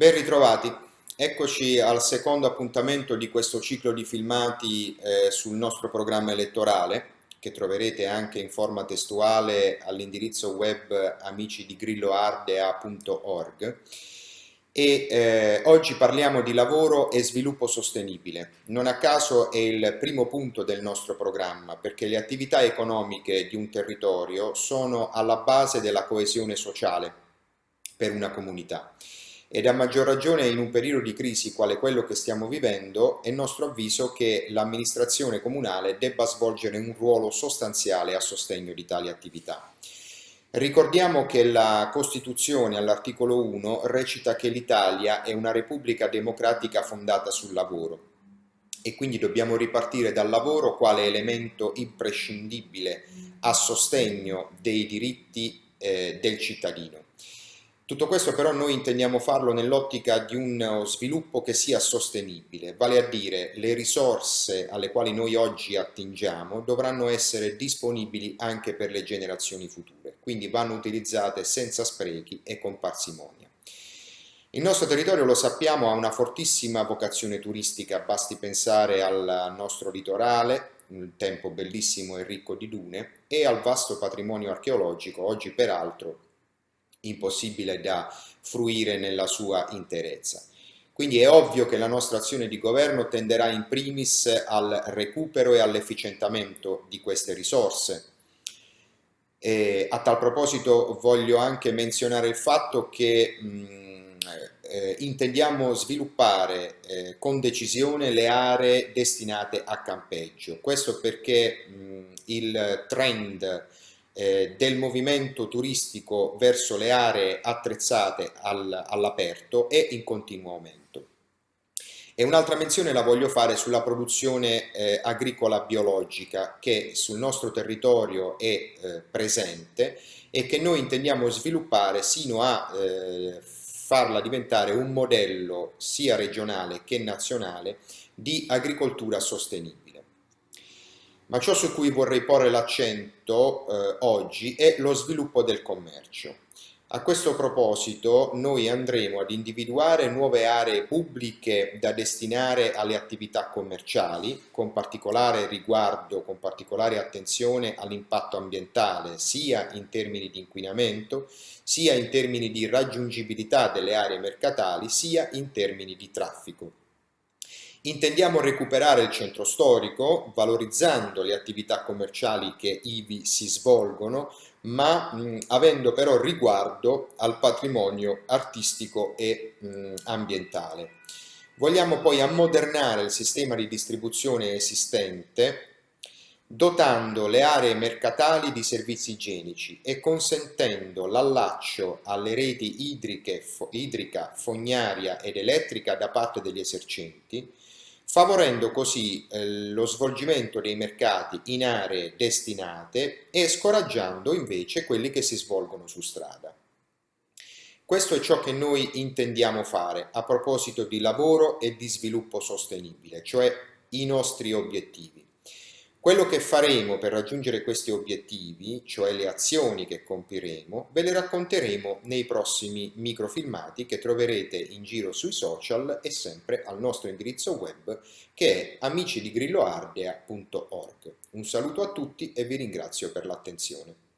Ben ritrovati, eccoci al secondo appuntamento di questo ciclo di filmati eh, sul nostro programma elettorale che troverete anche in forma testuale all'indirizzo web amicidigrilloardea.org e eh, oggi parliamo di lavoro e sviluppo sostenibile. Non a caso è il primo punto del nostro programma perché le attività economiche di un territorio sono alla base della coesione sociale per una comunità ed a maggior ragione in un periodo di crisi quale quello che stiamo vivendo è nostro avviso che l'amministrazione comunale debba svolgere un ruolo sostanziale a sostegno di tali attività. Ricordiamo che la Costituzione all'articolo 1 recita che l'Italia è una repubblica democratica fondata sul lavoro e quindi dobbiamo ripartire dal lavoro quale elemento imprescindibile a sostegno dei diritti eh, del cittadino. Tutto questo però noi intendiamo farlo nell'ottica di uno sviluppo che sia sostenibile, vale a dire le risorse alle quali noi oggi attingiamo dovranno essere disponibili anche per le generazioni future, quindi vanno utilizzate senza sprechi e con parsimonia. Il nostro territorio, lo sappiamo, ha una fortissima vocazione turistica, basti pensare al nostro litorale, un tempo bellissimo e ricco di dune, e al vasto patrimonio archeologico, oggi peraltro impossibile da fruire nella sua interezza. Quindi è ovvio che la nostra azione di governo tenderà in primis al recupero e all'efficientamento di queste risorse. E a tal proposito voglio anche menzionare il fatto che mh, eh, intendiamo sviluppare eh, con decisione le aree destinate a campeggio. Questo perché mh, il trend eh, del movimento turistico verso le aree attrezzate al, all'aperto è in continuo aumento. E un'altra menzione la voglio fare sulla produzione eh, agricola biologica che sul nostro territorio è eh, presente e che noi intendiamo sviluppare sino a eh, farla diventare un modello sia regionale che nazionale di agricoltura sostenibile. Ma ciò su cui vorrei porre l'accento eh, oggi è lo sviluppo del commercio. A questo proposito noi andremo ad individuare nuove aree pubbliche da destinare alle attività commerciali, con particolare riguardo, con particolare attenzione all'impatto ambientale, sia in termini di inquinamento, sia in termini di raggiungibilità delle aree mercatali, sia in termini di traffico. Intendiamo recuperare il centro storico valorizzando le attività commerciali che ivi si svolgono ma mh, avendo però riguardo al patrimonio artistico e mh, ambientale. Vogliamo poi ammodernare il sistema di distribuzione esistente dotando le aree mercatali di servizi igienici e consentendo l'allaccio alle reti idriche, idrica, fognaria ed elettrica da parte degli esercenti, favorendo così eh, lo svolgimento dei mercati in aree destinate e scoraggiando invece quelli che si svolgono su strada. Questo è ciò che noi intendiamo fare a proposito di lavoro e di sviluppo sostenibile, cioè i nostri obiettivi. Quello che faremo per raggiungere questi obiettivi, cioè le azioni che compiremo, ve le racconteremo nei prossimi microfilmati che troverete in giro sui social e sempre al nostro indirizzo web che è amicidigrilloardea.org. Un saluto a tutti e vi ringrazio per l'attenzione.